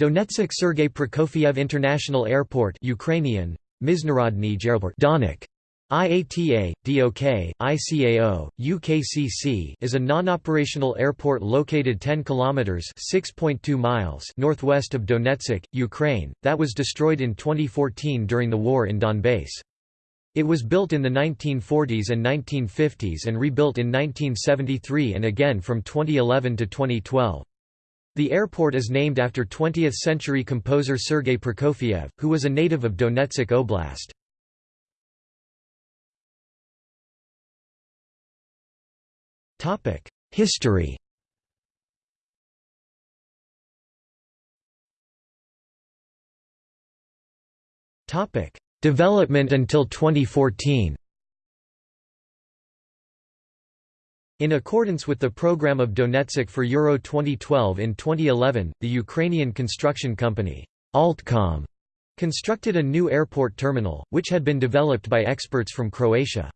Donetsk Sergei Prokofiev International Airport Ukrainian, Mizhnarodny Donik. IATA, DOK, ICAO, UKCC is a non-operational airport located 10 kilometers (6.2 miles) northwest of Donetsk, Ukraine, that was destroyed in 2014 during the war in Donbass. It was built in the 1940s and 1950s and rebuilt in 1973 and again from 2011 to 2012. The airport is named after 20th-century composer Sergei Prokofiev, who was a native of Donetsk Oblast. History Development until 2014 In accordance with the program of Donetsk for Euro 2012 in 2011, the Ukrainian construction company, Altcom, constructed a new airport terminal, which had been developed by experts from Croatia.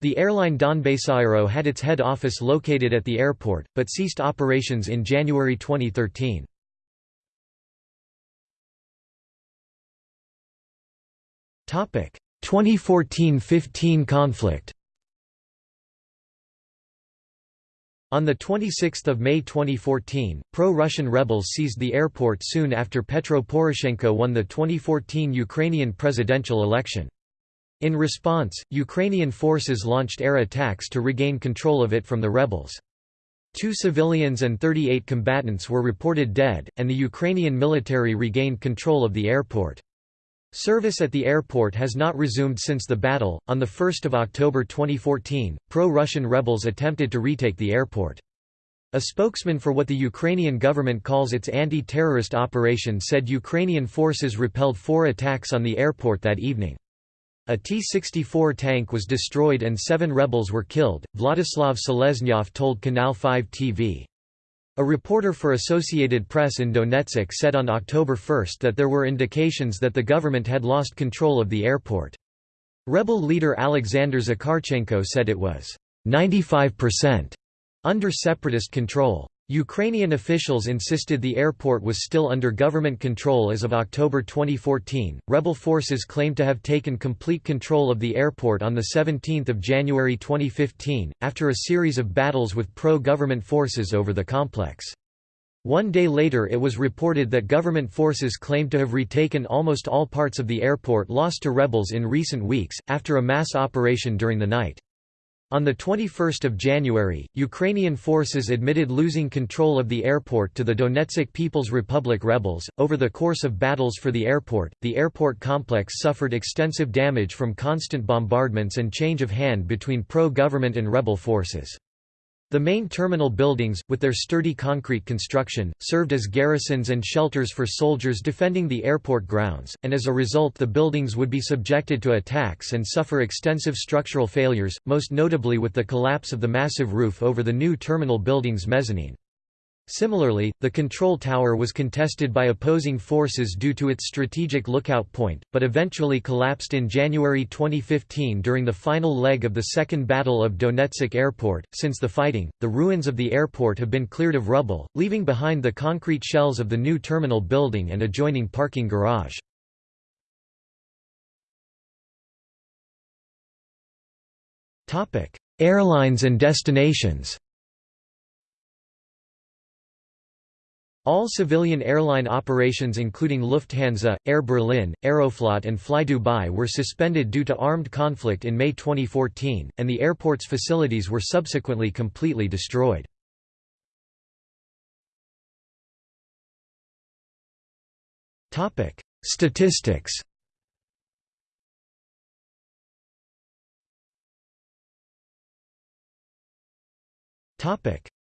The airline Donbassaero had its head office located at the airport, but ceased operations in January 2013. Topic: 2014–15 conflict. On 26 May 2014, pro-Russian rebels seized the airport soon after Petro Poroshenko won the 2014 Ukrainian presidential election. In response, Ukrainian forces launched air attacks to regain control of it from the rebels. Two civilians and 38 combatants were reported dead, and the Ukrainian military regained control of the airport. Service at the airport has not resumed since the battle. On 1 October 2014, pro Russian rebels attempted to retake the airport. A spokesman for what the Ukrainian government calls its anti terrorist operation said Ukrainian forces repelled four attacks on the airport that evening. A T-64 tank was destroyed and seven rebels were killed, Vladislav Seleznyov told Canal 5 TV. A reporter for Associated Press in Donetsk said on October 1 that there were indications that the government had lost control of the airport. Rebel leader Alexander Zakharchenko said it was 95% under separatist control. Ukrainian officials insisted the airport was still under government control as of October 2014. Rebel forces claimed to have taken complete control of the airport on the 17th of January 2015 after a series of battles with pro-government forces over the complex. One day later it was reported that government forces claimed to have retaken almost all parts of the airport lost to rebels in recent weeks, after a mass operation during the night. On 21 January, Ukrainian forces admitted losing control of the airport to the Donetsk People's Republic rebels. Over the course of battles for the airport, the airport complex suffered extensive damage from constant bombardments and change of hand between pro government and rebel forces. The main terminal buildings, with their sturdy concrete construction, served as garrisons and shelters for soldiers defending the airport grounds, and as a result the buildings would be subjected to attacks and suffer extensive structural failures, most notably with the collapse of the massive roof over the new terminal building's mezzanine. Similarly, the control tower was contested by opposing forces due to its strategic lookout point, but eventually collapsed in January 2015 during the final leg of the Second Battle of Donetsk Airport. Since the fighting, the ruins of the airport have been cleared of rubble, leaving behind the concrete shells of the new terminal building and adjoining parking garage. Airlines and destinations All civilian airline operations including Lufthansa, Air Berlin, Aeroflot and Fly Dubai were suspended due to armed conflict in May 2014, and the airport's facilities were subsequently completely destroyed. Statistics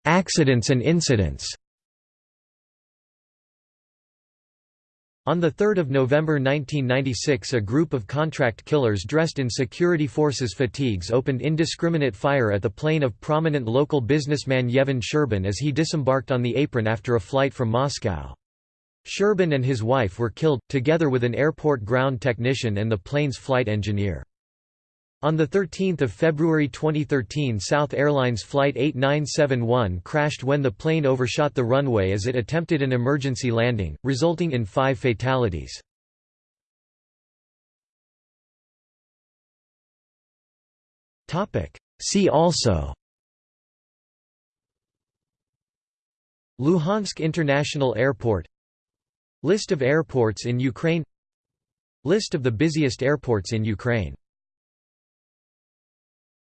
Accidents and incidents On 3 November 1996 a group of contract killers dressed in security forces fatigues opened indiscriminate fire at the plane of prominent local businessman Yevhen Shcherban as he disembarked on the apron after a flight from Moscow. Shcherban and his wife were killed, together with an airport ground technician and the plane's flight engineer. On 13 February 2013 South Airlines Flight 8971 crashed when the plane overshot the runway as it attempted an emergency landing, resulting in five fatalities. See also Luhansk International Airport List of airports in Ukraine List of the busiest airports in Ukraine